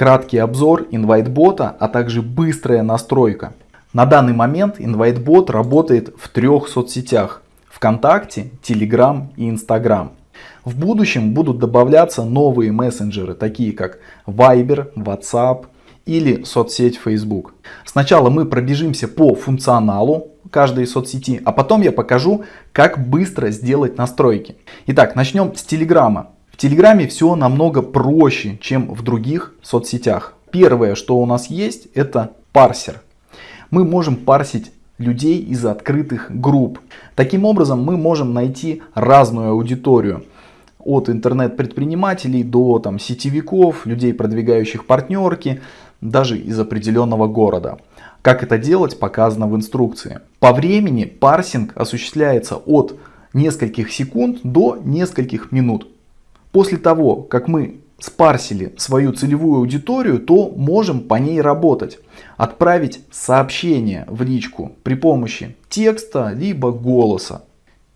краткий обзор InviteBot, а также быстрая настройка. На данный момент InviteBot работает в трех соцсетях. ВКонтакте, Telegram и Instagram. В будущем будут добавляться новые мессенджеры, такие как Viber, WhatsApp или соцсеть Facebook. Сначала мы пробежимся по функционалу каждой соцсети, а потом я покажу, как быстро сделать настройки. Итак, начнем с Телеграма. Телеграме все намного проще, чем в других соцсетях. Первое, что у нас есть, это парсер. Мы можем парсить людей из открытых групп. Таким образом мы можем найти разную аудиторию от интернет-предпринимателей до там, сетевиков, людей, продвигающих партнерки, даже из определенного города. Как это делать, показано в инструкции. По времени парсинг осуществляется от нескольких секунд до нескольких минут. После того, как мы спарсили свою целевую аудиторию, то можем по ней работать. Отправить сообщение в личку при помощи текста либо голоса.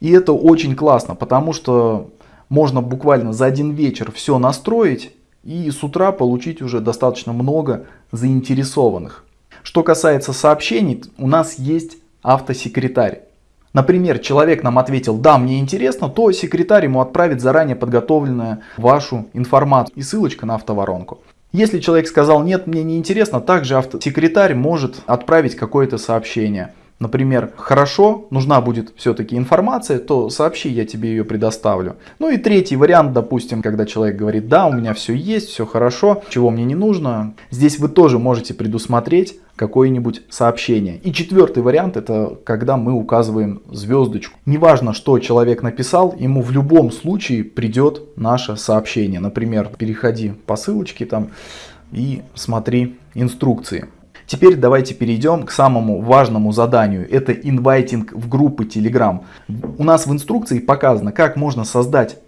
И это очень классно, потому что можно буквально за один вечер все настроить и с утра получить уже достаточно много заинтересованных. Что касается сообщений, у нас есть автосекретарь. Например, человек нам ответил, да, мне интересно, то секретарь ему отправит заранее подготовленную вашу информацию и ссылочка на автоворонку. Если человек сказал, нет, мне не интересно, также автосекретарь может отправить какое-то сообщение например, хорошо, нужна будет все-таки информация, то сообщи, я тебе ее предоставлю. Ну и третий вариант, допустим, когда человек говорит, да, у меня все есть, все хорошо, чего мне не нужно. Здесь вы тоже можете предусмотреть какое-нибудь сообщение. И четвертый вариант, это когда мы указываем звездочку. Неважно, что человек написал, ему в любом случае придет наше сообщение. Например, переходи по ссылочке там и смотри инструкции. Теперь давайте перейдем к самому важному заданию. Это инвайтинг в группы Telegram. У нас в инструкции показано, как можно создать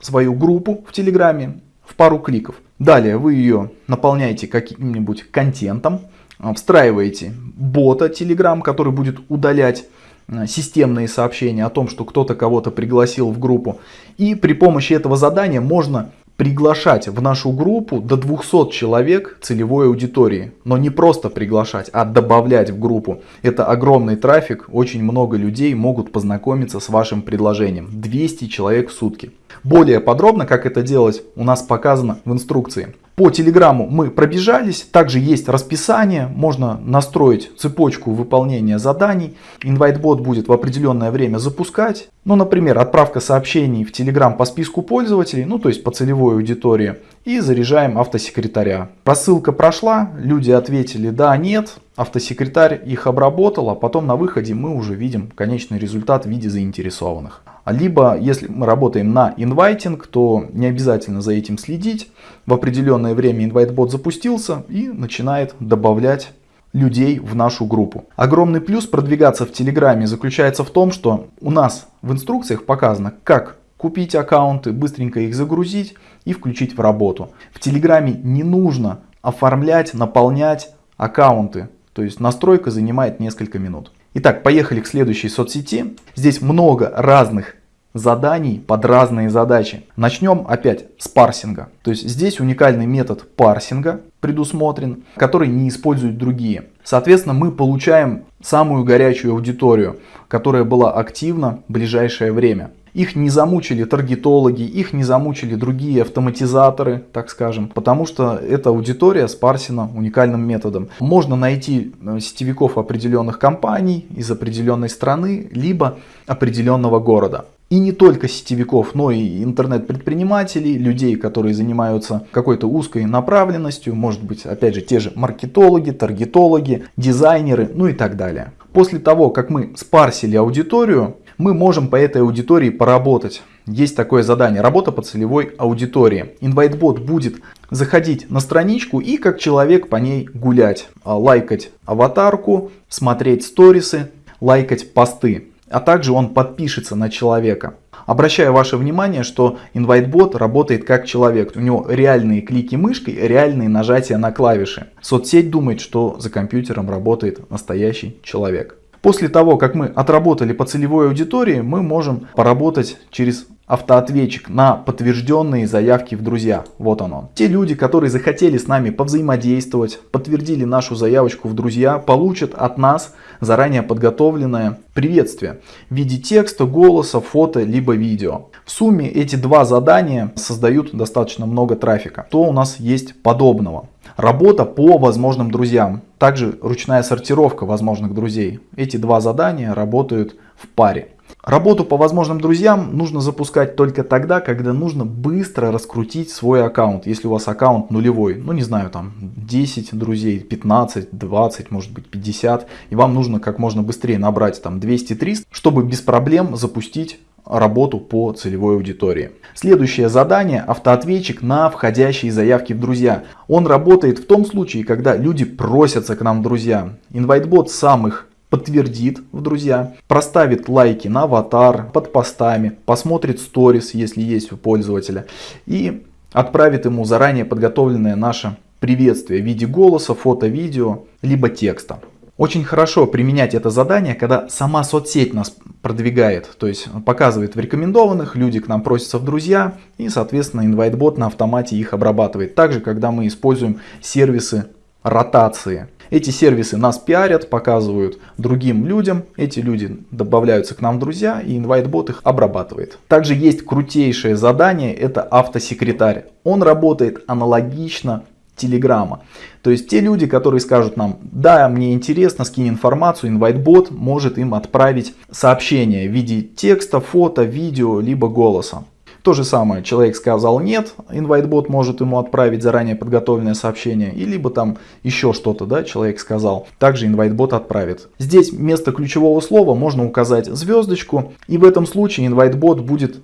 свою группу в Телеграме в пару кликов. Далее вы ее наполняете каким-нибудь контентом, а, встраиваете бота Telegram, который будет удалять а, системные сообщения о том, что кто-то кого-то пригласил в группу. И при помощи этого задания можно приглашать в нашу группу до 200 человек целевой аудитории. Но не просто приглашать, а добавлять в группу. Это огромный трафик, очень много людей могут познакомиться с вашим предложением. 200 человек в сутки. Более подробно, как это делать, у нас показано в инструкции. По телеграмму мы пробежались, также есть расписание, можно настроить цепочку выполнения заданий. InviteBot будет в определенное время запускать. Ну, например, отправка сообщений в Telegram по списку пользователей, ну то есть по целевой аудитории. И заряжаем автосекретаря. Просылка прошла, люди ответили да, нет. Автосекретарь их обработал, а потом на выходе мы уже видим конечный результат в виде заинтересованных. Либо, если мы работаем на инвайтинг, то не обязательно за этим следить. В определенное время инвайтбот запустился и начинает добавлять людей в нашу группу. Огромный плюс продвигаться в Телеграме заключается в том, что у нас в инструкциях показано, как купить аккаунты, быстренько их загрузить и включить в работу. В Телеграме не нужно оформлять, наполнять аккаунты. То есть настройка занимает несколько минут. Итак, поехали к следующей соцсети. Здесь много разных заданий под разные задачи. Начнем опять с парсинга. То есть здесь уникальный метод парсинга предусмотрен, который не используют другие. Соответственно, мы получаем самую горячую аудиторию, которая была активна в ближайшее время. Их не замучили таргетологи, их не замучили другие автоматизаторы, так скажем, потому что эта аудитория спарсена уникальным методом. Можно найти э, сетевиков определенных компаний из определенной страны, либо определенного города. И не только сетевиков, но и интернет-предпринимателей, людей, которые занимаются какой-то узкой направленностью, может быть, опять же, те же маркетологи, таргетологи, дизайнеры, ну и так далее. После того, как мы спарсили аудиторию, мы можем по этой аудитории поработать. Есть такое задание, работа по целевой аудитории. InviteBot будет заходить на страничку и как человек по ней гулять, а, лайкать аватарку, смотреть сторисы, лайкать посты. А также он подпишется на человека. Обращаю ваше внимание, что InviteBot работает как человек. У него реальные клики мышкой, реальные нажатия на клавиши. Соцсеть думает, что за компьютером работает настоящий человек. После того, как мы отработали по целевой аудитории, мы можем поработать через автоответчик на подтвержденные заявки в друзья. Вот он. Те люди, которые захотели с нами повзаимодействовать, подтвердили нашу заявочку в друзья, получат от нас заранее подготовленное приветствие в виде текста, голоса, фото, либо видео. В сумме эти два задания создают достаточно много трафика. То у нас есть подобного. Работа по возможным друзьям. Также ручная сортировка возможных друзей. Эти два задания работают в паре. Работу по возможным друзьям нужно запускать только тогда, когда нужно быстро раскрутить свой аккаунт. Если у вас аккаунт нулевой, ну не знаю, там 10 друзей, 15, 20, может быть 50. И вам нужно как можно быстрее набрать там 200-300, чтобы без проблем запустить работу по целевой аудитории. Следующее задание – автоответчик на входящие заявки в друзья. Он работает в том случае, когда люди просятся к нам в друзья. InviteBot сам их подтвердит в друзья, проставит лайки на аватар, под постами, посмотрит сторис, если есть у пользователя, и отправит ему заранее подготовленное наше приветствие в виде голоса, фото, видео, либо текста. Очень хорошо применять это задание, когда сама соцсеть нас продвигает, то есть показывает в рекомендованных, люди к нам просятся в друзья и соответственно InviteBot на автомате их обрабатывает. Также когда мы используем сервисы ротации. Эти сервисы нас пиарят, показывают другим людям, эти люди добавляются к нам в друзья и InviteBot их обрабатывает. Также есть крутейшее задание, это автосекретарь. Он работает аналогично Телеграма. То есть те люди, которые скажут нам, да, мне интересно, скинь информацию, InviteBot может им отправить сообщение в виде текста, фото, видео, либо голоса. То же самое, человек сказал нет, InviteBot может ему отправить заранее подготовленное сообщение, и либо там еще что-то, да, человек сказал, также InviteBot отправит. Здесь вместо ключевого слова можно указать звездочку, и в этом случае InviteBot будет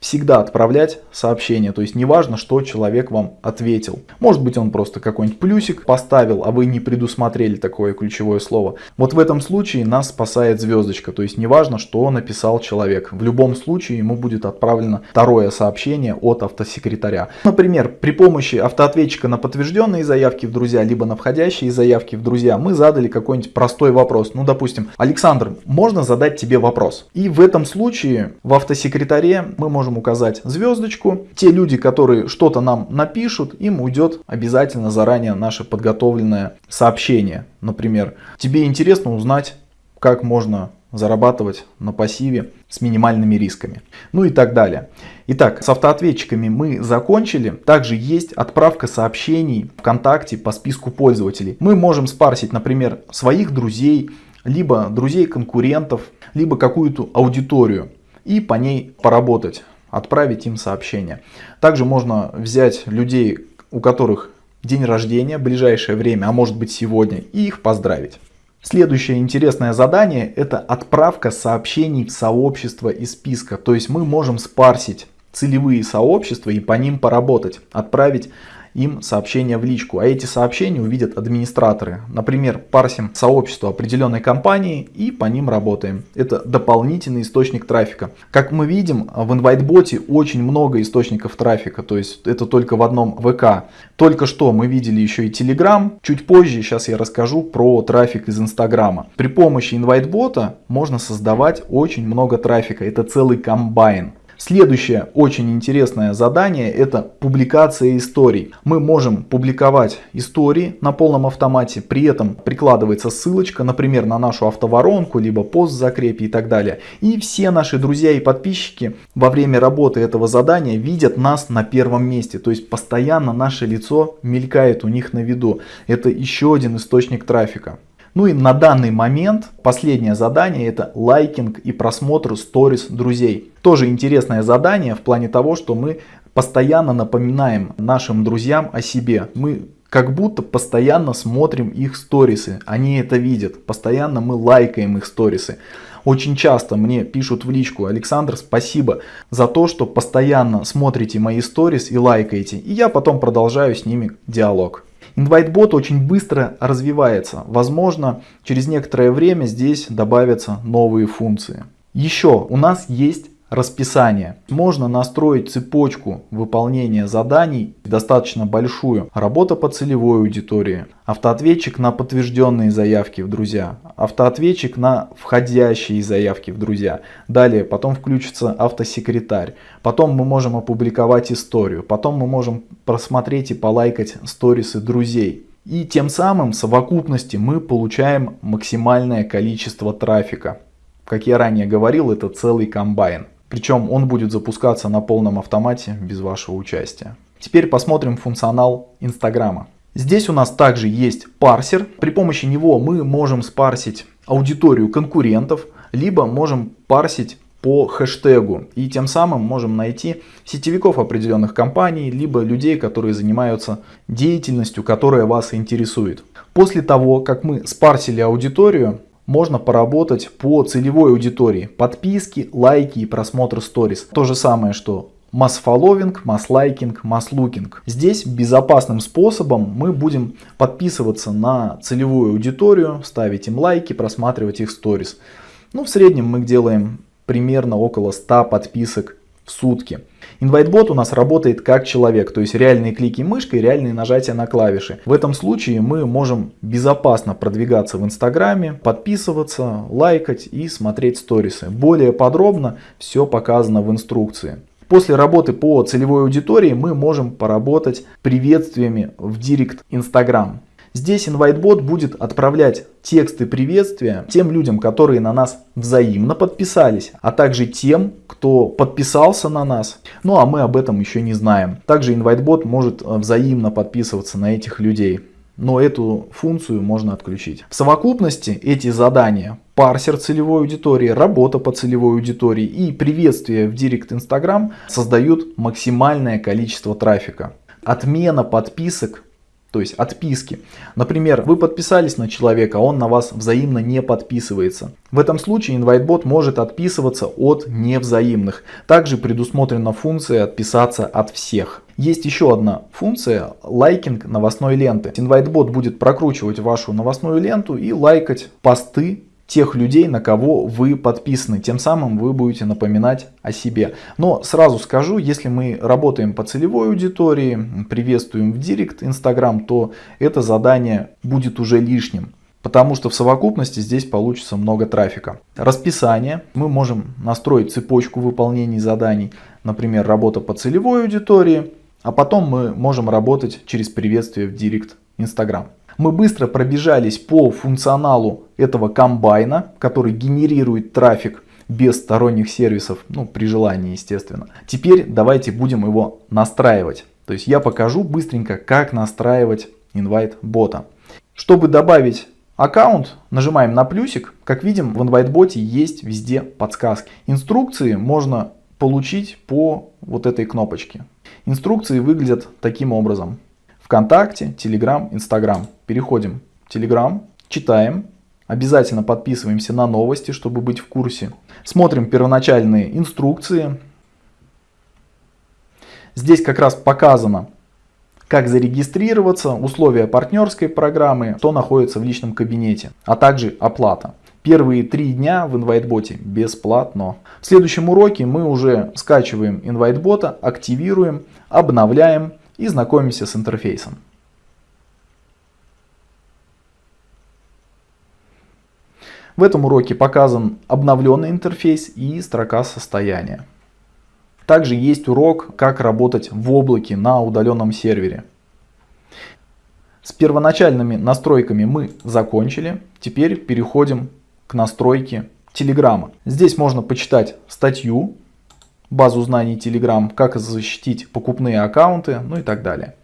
всегда отправлять сообщение. То есть неважно, что человек вам ответил. Может быть он просто какой-нибудь плюсик поставил, а вы не предусмотрели такое ключевое слово. Вот в этом случае нас спасает звездочка. То есть неважно, что написал человек. В любом случае ему будет отправлено второе сообщение от автосекретаря. Например, при помощи автоответчика на подтвержденные заявки в друзья, либо на входящие заявки в друзья, мы задали какой-нибудь простой вопрос. Ну, допустим, Александр, можно задать тебе вопрос? И в этом случае в автосекретаре мы можем можем указать звездочку. Те люди, которые что-то нам напишут, им уйдет обязательно заранее наше подготовленное сообщение. Например, тебе интересно узнать, как можно зарабатывать на пассиве с минимальными рисками. Ну и так далее. Итак, с автоответчиками мы закончили. Также есть отправка сообщений ВКонтакте по списку пользователей. Мы можем спарсить, например, своих друзей, либо друзей конкурентов, либо какую-то аудиторию и по ней поработать отправить им сообщение. Также можно взять людей, у которых день рождения, ближайшее время, а может быть сегодня, и их поздравить. Следующее интересное задание это отправка сообщений в сообщество из списка. То есть мы можем спарсить целевые сообщества и по ним поработать. Отправить им сообщения в личку, а эти сообщения увидят администраторы. Например, парсим сообщество определенной компании и по ним работаем. Это дополнительный источник трафика. Как мы видим, в InviteBot очень много источников трафика, то есть это только в одном ВК. Только что мы видели еще и Telegram, чуть позже сейчас я расскажу про трафик из Инстаграма. При помощи InviteBot можно создавать очень много трафика, это целый комбайн. Следующее очень интересное задание это публикация историй. Мы можем публиковать истории на полном автомате, при этом прикладывается ссылочка, например, на нашу автоворонку, либо пост закрепи и так далее. И все наши друзья и подписчики во время работы этого задания видят нас на первом месте. То есть постоянно наше лицо мелькает у них на виду. Это еще один источник трафика. Ну и на данный момент последнее задание это лайкинг и просмотр сторис друзей. Тоже интересное задание в плане того, что мы постоянно напоминаем нашим друзьям о себе. Мы как будто постоянно смотрим их сторисы, они это видят, постоянно мы лайкаем их сторисы. Очень часто мне пишут в личку, Александр, спасибо за то, что постоянно смотрите мои сторис и лайкаете. И я потом продолжаю с ними диалог. InviteBot очень быстро развивается. Возможно, через некоторое время здесь добавятся новые функции. Еще у нас есть расписание. Можно настроить цепочку выполнения заданий, достаточно большую. Работа по целевой аудитории, автоответчик на подтвержденные заявки в друзья, автоответчик на входящие заявки в друзья. Далее, потом включится автосекретарь. Потом мы можем опубликовать историю. Потом мы можем просмотреть и полайкать сторисы друзей. И тем самым в совокупности мы получаем максимальное количество трафика. Как я ранее говорил, это целый комбайн. Причем он будет запускаться на полном автомате без вашего участия. Теперь посмотрим функционал Инстаграма. Здесь у нас также есть парсер. При помощи него мы можем спарсить аудиторию конкурентов, либо можем парсить по хэштегу. И тем самым можем найти сетевиков определенных компаний, либо людей, которые занимаются деятельностью, которая вас интересует. После того, как мы спарсили аудиторию, можно поработать по целевой аудитории. Подписки, лайки и просмотр сторис. То же самое, что масс-фолловинг, масс-лайкинг, масс-лукинг. Здесь безопасным способом мы будем подписываться на целевую аудиторию, ставить им лайки, просматривать их сторис. Ну, в среднем мы делаем примерно около 100 подписок в сутки. InviteBot у нас работает как человек, то есть реальные клики мышкой, реальные нажатия на клавиши. В этом случае мы можем безопасно продвигаться в Инстаграме, подписываться, лайкать и смотреть сторисы. Более подробно все показано в инструкции. После работы по целевой аудитории мы можем поработать приветствиями в Директ Instagram. Здесь InviteBot будет отправлять тексты приветствия тем людям, которые на нас взаимно подписались, а также тем, кто подписался на нас. Ну а мы об этом еще не знаем. Также InviteBot может э, взаимно подписываться на этих людей. Но эту функцию можно отключить. В совокупности эти задания парсер целевой аудитории, работа по целевой аудитории и приветствие в Директ Instagram создают максимальное количество трафика. Отмена подписок то есть отписки. Например, вы подписались на человека, а он на вас взаимно не подписывается. В этом случае InviteBot может отписываться от невзаимных. Также предусмотрена функция отписаться от всех. Есть еще одна функция лайкинг новостной ленты. InviteBot будет прокручивать вашу новостную ленту и лайкать посты тех людей, на кого вы подписаны. Тем самым вы будете напоминать о себе. Но сразу скажу, если мы работаем по целевой аудитории, приветствуем в Директ Инстаграм, то это задание будет уже лишним. Потому что в совокупности здесь получится много трафика. Расписание. Мы можем настроить цепочку выполнений заданий. Например, работа по целевой аудитории. А потом мы можем работать через приветствие в Директ Инстаграм. Мы быстро пробежались по функционалу этого комбайна, который генерирует трафик без сторонних сервисов, ну при желании естественно. Теперь давайте будем его настраивать. То есть я покажу быстренько, как настраивать инвайт бота. Чтобы добавить аккаунт, нажимаем на плюсик. Как видим, в InviteBot есть везде подсказки. Инструкции можно получить по вот этой кнопочке. Инструкции выглядят таким образом. ВКонтакте, Телеграм, Инстаграм. Переходим в Телеграм, читаем, обязательно подписываемся на новости, чтобы быть в курсе. Смотрим первоначальные инструкции. Здесь как раз показано, как зарегистрироваться, условия партнерской программы, что находится в личном кабинете, а также оплата. Первые три дня в InviteBot бесплатно. В следующем уроке мы уже скачиваем InviteBot, активируем, обновляем и знакомимся с интерфейсом. В этом уроке показан обновленный интерфейс и строка состояния. Также есть урок, как работать в облаке на удаленном сервере. С первоначальными настройками мы закончили. Теперь переходим к настройке Телеграма. Здесь можно почитать статью базу знаний Telegram, как защитить покупные аккаунты, ну и так далее.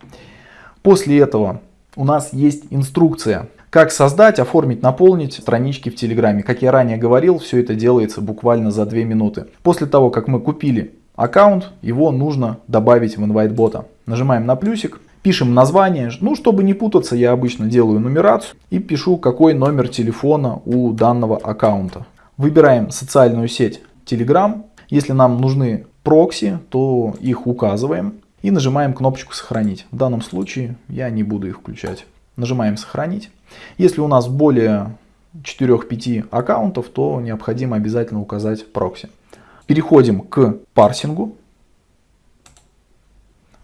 После этого у нас есть инструкция, как создать, оформить, наполнить странички в Телеграме. Как я ранее говорил, все это делается буквально за 2 минуты. После того, как мы купили аккаунт, его нужно добавить в инвайтбота. Нажимаем на плюсик, пишем название. Ну, чтобы не путаться, я обычно делаю нумерацию и пишу, какой номер телефона у данного аккаунта. Выбираем социальную сеть Telegram если нам нужны прокси, то их указываем и нажимаем кнопочку «Сохранить». В данном случае я не буду их включать. Нажимаем «Сохранить». Если у нас более 4-5 аккаунтов, то необходимо обязательно указать прокси. Переходим к парсингу.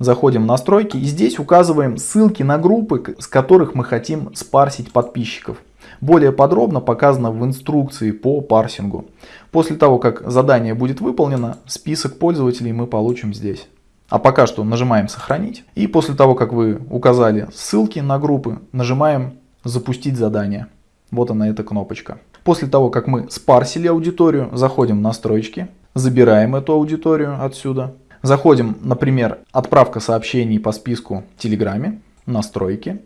Заходим в настройки и здесь указываем ссылки на группы, с которых мы хотим спарсить подписчиков. Более подробно показано в инструкции по парсингу. После того, как задание будет выполнено, список пользователей мы получим здесь. А пока что нажимаем «Сохранить». И после того, как вы указали ссылки на группы, нажимаем «Запустить задание». Вот она эта кнопочка. После того, как мы спарсили аудиторию, заходим в настройки, забираем эту аудиторию отсюда. Заходим, например, отправка сообщений по списку в Телеграме, настройки.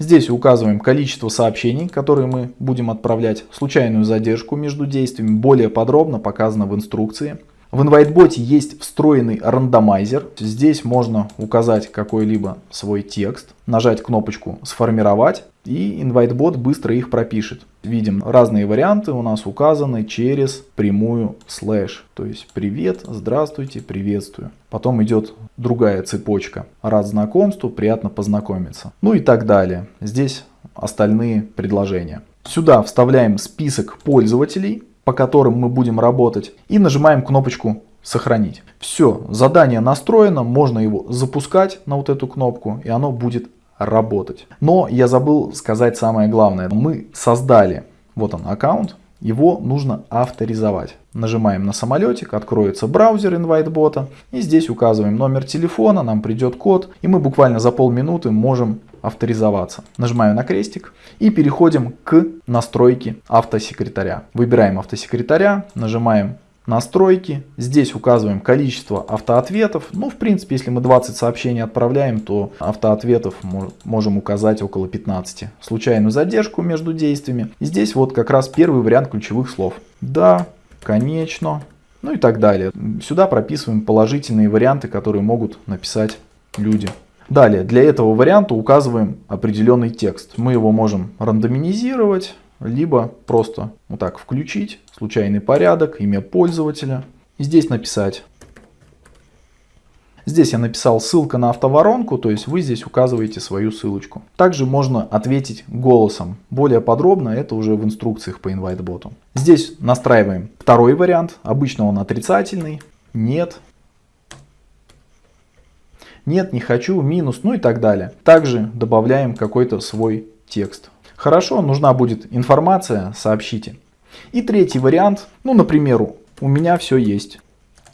Здесь указываем количество сообщений, которые мы будем отправлять, случайную задержку между действиями, более подробно показано в инструкции. В InviteBot есть встроенный рандомайзер. Здесь можно указать какой-либо свой текст, нажать кнопочку «Сформировать» и InviteBot быстро их пропишет. Видим разные варианты у нас указаны через прямую слэш. То есть «Привет», «Здравствуйте», «Приветствую». Потом идет другая цепочка. «Рад знакомству», «Приятно познакомиться». Ну и так далее. Здесь остальные предложения. Сюда вставляем список пользователей по которым мы будем работать, и нажимаем кнопочку «Сохранить». Все, задание настроено, можно его запускать на вот эту кнопку, и оно будет работать. Но я забыл сказать самое главное. Мы создали, вот он аккаунт, его нужно авторизовать. Нажимаем на самолетик, откроется браузер InviteBot, и здесь указываем номер телефона, нам придет код, и мы буквально за полминуты можем авторизоваться. Нажимаю на крестик и переходим к настройке автосекретаря. Выбираем автосекретаря, нажимаем настройки. Здесь указываем количество автоответов. Ну, в принципе, если мы 20 сообщений отправляем, то автоответов можем указать около 15. Случайную задержку между действиями. И здесь вот как раз первый вариант ключевых слов. Да, конечно, ну и так далее. Сюда прописываем положительные варианты, которые могут написать люди. Далее, для этого варианта указываем определенный текст. Мы его можем рандомизировать, либо просто вот так включить, случайный порядок, имя пользователя. И здесь написать. Здесь я написал ссылка на автоворонку, то есть вы здесь указываете свою ссылочку. Также можно ответить голосом. Более подробно это уже в инструкциях по InviteBot. Здесь настраиваем второй вариант. Обычно он отрицательный. Нет, нет, не хочу, минус, ну и так далее. Также добавляем какой-то свой текст. Хорошо, нужна будет информация, сообщите. И третий вариант, ну, например, у меня все есть.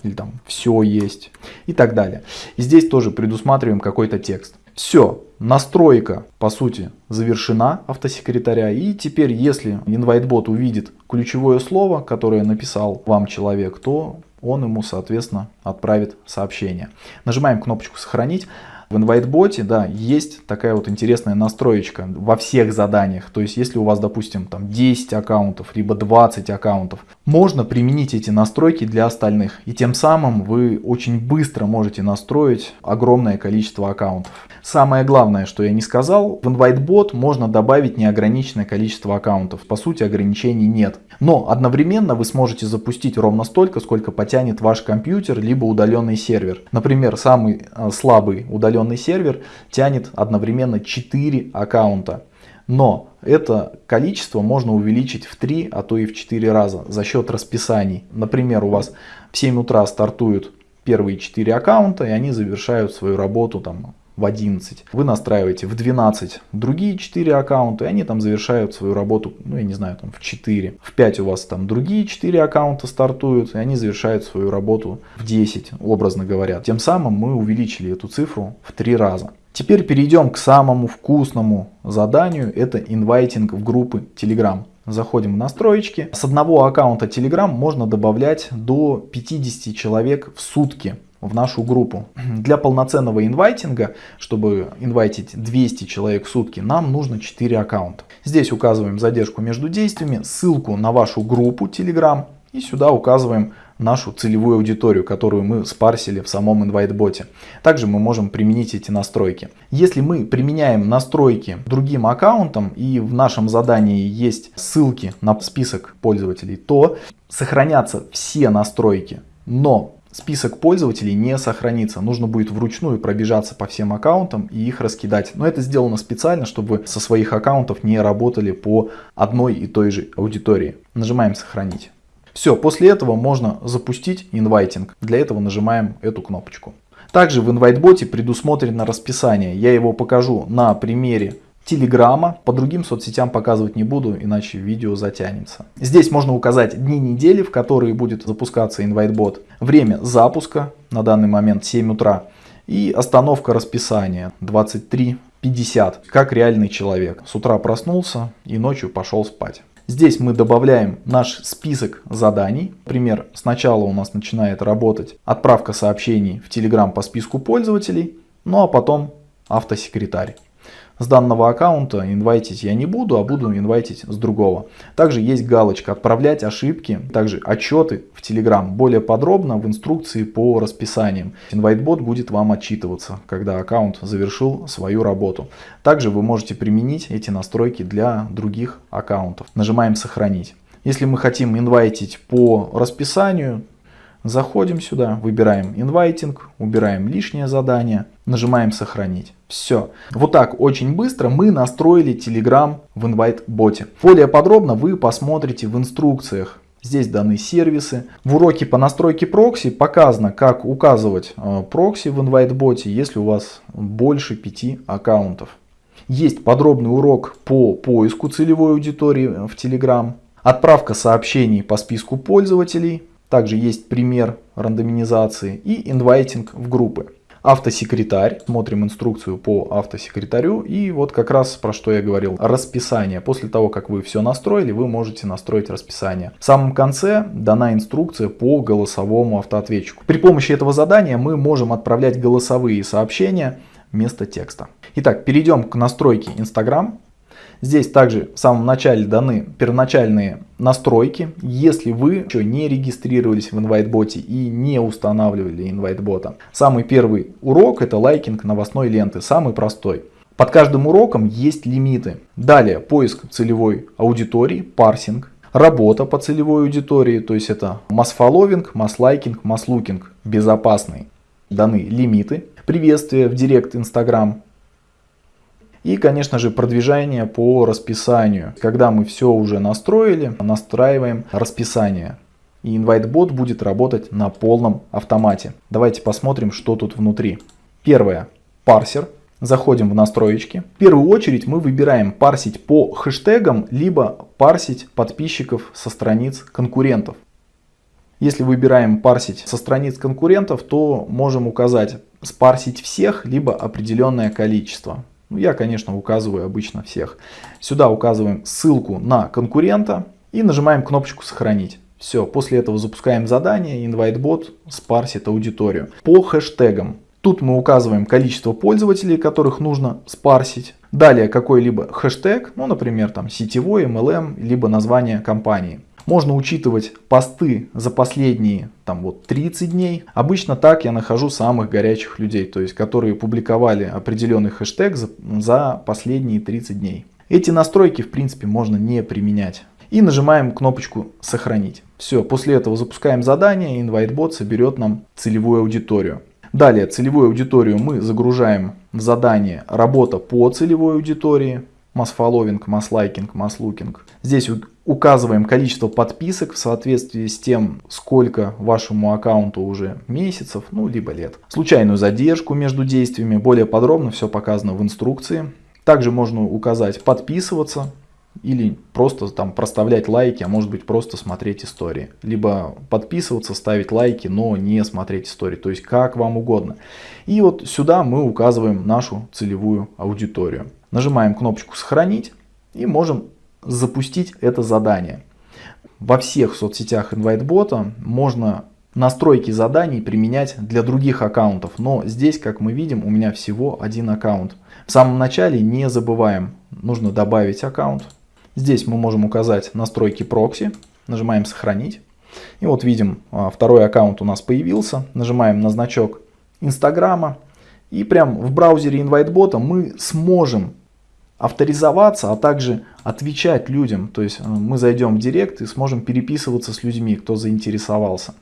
Или там все есть. И так далее. Здесь тоже предусматриваем какой-то текст. Все, настройка по сути завершена автосекретаря. И теперь, если InviteBot увидит ключевое слово, которое написал вам человек, то он ему, соответственно, отправит сообщение. Нажимаем кнопочку «Сохранить». В InviteBot, да, есть такая вот интересная настроечка во всех заданиях. То есть, если у вас, допустим, там 10 аккаунтов, либо 20 аккаунтов, можно применить эти настройки для остальных. И тем самым вы очень быстро можете настроить огромное количество аккаунтов. Самое главное, что я не сказал, в InviteBot можно добавить неограниченное количество аккаунтов. По сути, ограничений нет. Но одновременно вы сможете запустить ровно столько, сколько потянет ваш компьютер, либо удаленный сервер. Например, самый э, слабый удаленный сервер тянет одновременно 4 аккаунта. Но это количество можно увеличить в 3, а то и в 4 раза за счет расписаний. Например, у вас в 7 утра стартуют первые 4 аккаунта, и они завершают свою работу там в 11. Вы настраиваете в 12 другие 4 аккаунта, и они там завершают свою работу, ну я не знаю, там в 4. В 5 у вас там другие 4 аккаунта стартуют, и они завершают свою работу в 10, образно говоря. Тем самым мы увеличили эту цифру в 3 раза. Теперь перейдем к самому вкусному заданию, это инвайтинг в группы Telegram. Заходим в настроечки. С одного аккаунта Telegram можно добавлять до 50 человек в сутки в нашу группу. Для полноценного инвайтинга, чтобы инвайтить 200 человек в сутки, нам нужно 4 аккаунта. Здесь указываем задержку между действиями, ссылку на вашу группу Telegram и сюда указываем нашу целевую аудиторию, которую мы спарсили в самом InviteBot. Также мы можем применить эти настройки. Если мы применяем настройки другим аккаунтам и в нашем задании есть ссылки на список пользователей, то сохранятся все настройки, но список пользователей не сохранится. Нужно будет вручную пробежаться по всем аккаунтам и их раскидать. Но это сделано специально, чтобы со своих аккаунтов не работали по одной и той же аудитории. Нажимаем сохранить. Все, после этого можно запустить инвайтинг. Для этого нажимаем эту кнопочку. Также в инвайтботе предусмотрено расписание. Я его покажу на примере Телеграма. По другим соцсетям показывать не буду, иначе видео затянется. Здесь можно указать дни недели, в которые будет запускаться инвайтбот. Время запуска, на данный момент 7 утра. И остановка расписания 23.50, как реальный человек. С утра проснулся и ночью пошел спать. Здесь мы добавляем наш список заданий. Например, сначала у нас начинает работать отправка сообщений в Telegram по списку пользователей, ну а потом автосекретарь. С данного аккаунта инвайтить я не буду, а буду инвайтить с другого. Также есть галочка «Отправлять ошибки», также отчеты в Telegram. Более подробно в инструкции по расписаниям. Инвайтбот будет вам отчитываться, когда аккаунт завершил свою работу. Также вы можете применить эти настройки для других аккаунтов. Нажимаем «Сохранить». Если мы хотим инвайтить по расписанию, Заходим сюда, выбираем инвайтинг, убираем лишнее задание, нажимаем сохранить. Все. Вот так очень быстро мы настроили Telegram в инвайт-боте. Более подробно вы посмотрите в инструкциях. Здесь даны сервисы. В уроке по настройке прокси показано, как указывать э, прокси в инвайт-боте, если у вас больше 5 аккаунтов. Есть подробный урок по поиску целевой аудитории в Telegram. Отправка сообщений по списку пользователей также есть пример рандомизации и инвайтинг в группы. Автосекретарь. Смотрим инструкцию по автосекретарю. И вот как раз про что я говорил. Расписание. После того, как вы все настроили, вы можете настроить расписание. В самом конце дана инструкция по голосовому автоответчику. При помощи этого задания мы можем отправлять голосовые сообщения вместо текста. Итак, перейдем к настройке Instagram. Здесь также в самом начале даны первоначальные настройки. Если вы еще не регистрировались в InviteBot и не устанавливали InviteBot. Самый первый урок это лайкинг новостной ленты, самый простой. Под каждым уроком есть лимиты. Далее поиск целевой аудитории, парсинг, работа по целевой аудитории, то есть это масс-фолловинг, масс-лайкинг, масс-лукинг, безопасный. Даны лимиты, приветствие в директ Instagram, и, конечно же, продвижение по расписанию. Когда мы все уже настроили, настраиваем расписание. И InviteBot будет работать на полном автомате. Давайте посмотрим, что тут внутри. Первое. Парсер. Заходим в настроечки. В первую очередь мы выбираем парсить по хэштегам, либо парсить подписчиков со страниц конкурентов. Если выбираем парсить со страниц конкурентов, то можем указать спарсить всех, либо определенное количество. Ну, я, конечно, указываю обычно всех. Сюда указываем ссылку на конкурента и нажимаем кнопочку «Сохранить». Все, после этого запускаем задание, InviteBot спарсит аудиторию. По хэштегам. Тут мы указываем количество пользователей, которых нужно спарсить. Далее какой-либо хэштег, ну, например, там сетевой, MLM, либо название компании. Можно учитывать посты за последние там вот 30 дней. Обычно так я нахожу самых горячих людей, то есть которые публиковали определенный хэштег за, за последние 30 дней. Эти настройки в принципе можно не применять. И нажимаем кнопочку «Сохранить». Все, после этого запускаем задание, и InviteBot соберет нам целевую аудиторию. Далее целевую аудиторию мы загружаем в задание «Работа по целевой аудитории», масс-фолловинг, масс-лайкинг, масс-лукинг. Здесь указываем количество подписок в соответствии с тем, сколько вашему аккаунту уже месяцев, ну либо лет. Случайную задержку между действиями, более подробно все показано в инструкции. Также можно указать подписываться или просто там проставлять лайки, а может быть просто смотреть истории. Либо подписываться, ставить лайки, но не смотреть истории, то есть как вам угодно. И вот сюда мы указываем нашу целевую аудиторию. Нажимаем кнопочку сохранить и можем запустить это задание. Во всех соцсетях InviteBot можно настройки заданий применять для других аккаунтов, но здесь, как мы видим, у меня всего один аккаунт. В самом начале не забываем, нужно добавить аккаунт. Здесь мы можем указать настройки прокси, нажимаем сохранить. И вот видим, а, второй аккаунт у нас появился, нажимаем на значок Инстаграма. И прям в браузере InviteBot мы сможем авторизоваться, а также отвечать людям. То есть э, мы зайдем в директ и сможем переписываться с людьми, кто заинтересовался.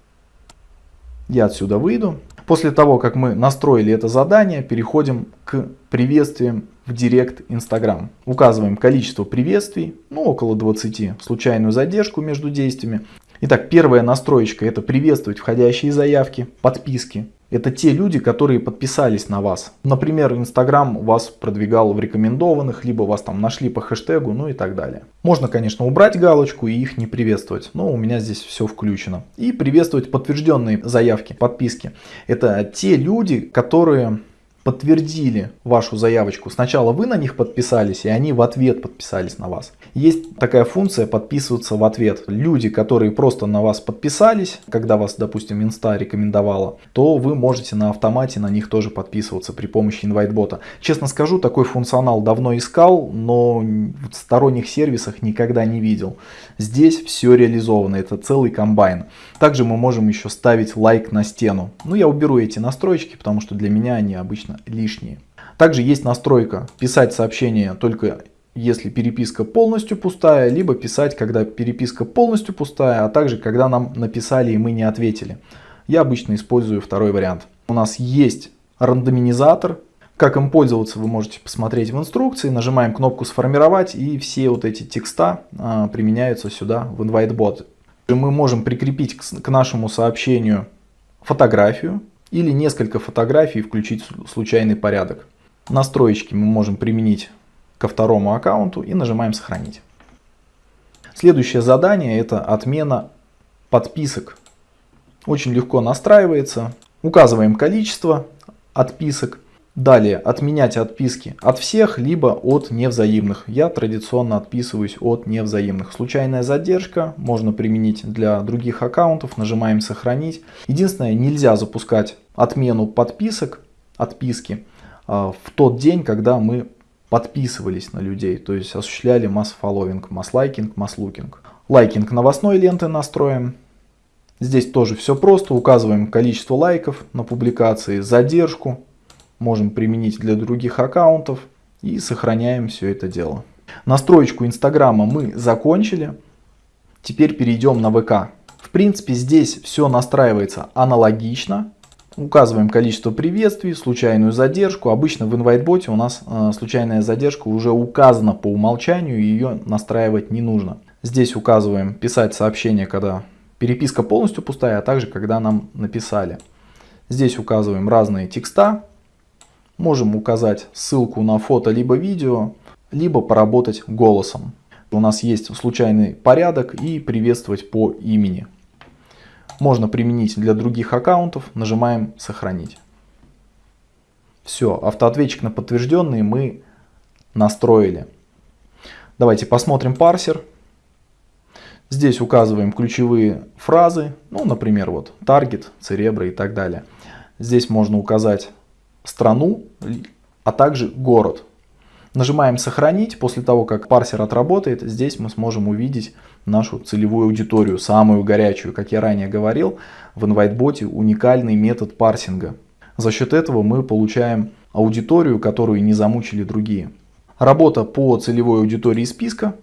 Я отсюда выйду. После того, как мы настроили это задание, переходим к приветствиям в Директ Instagram. Указываем количество приветствий, ну около 20, случайную задержку между действиями. Итак, первая настроечка это приветствовать входящие заявки, подписки. Это те люди, которые подписались на вас. Например, Инстаграм вас продвигал в рекомендованных, либо вас там нашли по хэштегу, ну и так далее. Можно, конечно, убрать галочку и их не приветствовать, но у меня здесь все включено. И приветствовать подтвержденные заявки, подписки. Это те люди, которые подтвердили вашу заявочку. Сначала вы на них подписались, и они в ответ подписались на вас. Есть такая функция подписываться в ответ. Люди, которые просто на вас подписались, когда вас, допустим, инста рекомендовала, то вы можете на автомате на них тоже подписываться при помощи инвайтбота. Честно скажу, такой функционал давно искал, но в сторонних сервисах никогда не видел. Здесь все реализовано, это целый комбайн. Также мы можем еще ставить лайк на стену. Ну, я уберу эти настройки, потому что для меня они обычно лишние. Также есть настройка писать сообщение только если переписка полностью пустая, либо писать, когда переписка полностью пустая, а также когда нам написали и мы не ответили. Я обычно использую второй вариант. У нас есть рандоминизатор. Как им пользоваться, вы можете посмотреть в инструкции. Нажимаем кнопку «Сформировать» и все вот эти текста а, применяются сюда в InviteBot. Мы можем прикрепить к, к нашему сообщению фотографию или несколько фотографий включить случайный порядок. Настроечки мы можем применить ко второму аккаунту и нажимаем сохранить. Следующее задание это отмена подписок. Очень легко настраивается. Указываем количество отписок. Далее отменять отписки от всех, либо от невзаимных. Я традиционно отписываюсь от невзаимных. Случайная задержка можно применить для других аккаунтов. Нажимаем сохранить. Единственное, нельзя запускать отмену подписок, отписки а, в тот день, когда мы подписывались на людей, то есть осуществляли масс-фолловинг, масс-лайкинг, масс-лукинг. Liking новостной ленты настроим. Здесь тоже все просто, указываем количество лайков на публикации, задержку, можем применить для других аккаунтов и сохраняем все это дело. Настроечку Инстаграма мы закончили, теперь перейдем на ВК. В принципе здесь все настраивается аналогично, Указываем количество приветствий, случайную задержку. Обычно в InviteBot у нас э, случайная задержка уже указана по умолчанию, ее настраивать не нужно. Здесь указываем писать сообщение, когда переписка полностью пустая, а также когда нам написали. Здесь указываем разные текста. Можем указать ссылку на фото либо видео, либо поработать голосом. У нас есть случайный порядок и приветствовать по имени можно применить для других аккаунтов, нажимаем сохранить. Все, автоответчик на подтвержденные мы настроили. Давайте посмотрим парсер. Здесь указываем ключевые фразы, ну, например, вот таргет, церебра и так далее. Здесь можно указать страну, а также город. Нажимаем сохранить. После того, как парсер отработает, здесь мы сможем увидеть нашу целевую аудиторию, самую горячую. Как я ранее говорил, в InviteBot уникальный метод парсинга. За счет этого мы получаем аудиторию, которую не замучили другие. Работа по целевой аудитории списка.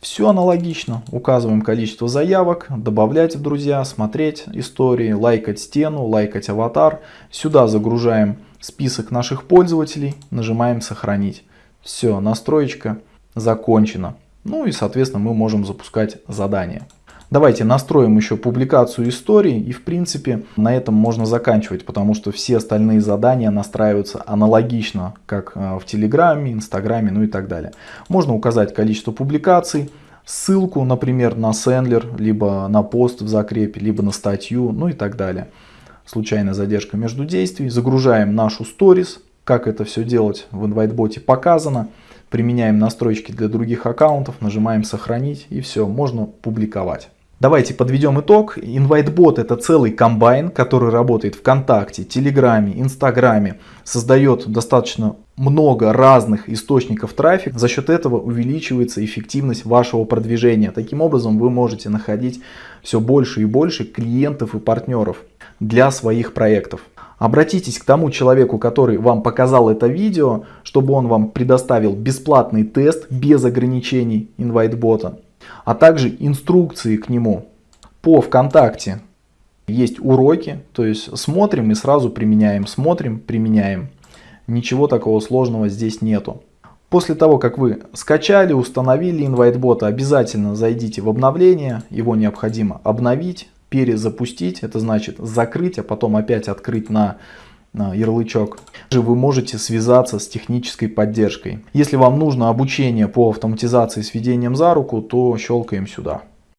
Все аналогично. Указываем количество заявок, добавлять в друзья, смотреть истории, лайкать стену, лайкать аватар. Сюда загружаем список наших пользователей, нажимаем сохранить. Все, настроечка закончена. Ну и соответственно мы можем запускать задание. Давайте настроим еще публикацию истории и в принципе на этом можно заканчивать, потому что все остальные задания настраиваются аналогично, как э, в Телеграме, Инстаграме, ну и так далее. Можно указать количество публикаций, ссылку, например, на сендлер, либо на пост в закрепе, либо на статью, ну и так далее. Случайная задержка между действий. Загружаем нашу сторис, как это все делать в InviteBot показано. Применяем настройки для других аккаунтов, нажимаем сохранить и все, можно публиковать. Давайте подведем итог. InviteBot это целый комбайн, который работает ВКонтакте, Телеграме, Инстаграме. Создает достаточно много разных источников трафика. За счет этого увеличивается эффективность вашего продвижения. Таким образом вы можете находить все больше и больше клиентов и партнеров для своих проектов. Обратитесь к тому человеку, который вам показал это видео, чтобы он вам предоставил бесплатный тест без ограничений InviteBot, а также инструкции к нему по ВКонтакте Есть уроки, то есть смотрим и сразу применяем, смотрим, применяем. Ничего такого сложного здесь нету. После того, как вы скачали, установили InviteBot, обязательно зайдите в обновление. Его необходимо обновить, перезапустить. Это значит закрыть, а потом опять открыть на ярлычок. Вы можете связаться с технической поддержкой. Если вам нужно обучение по автоматизации с ведением за руку, то щелкаем сюда.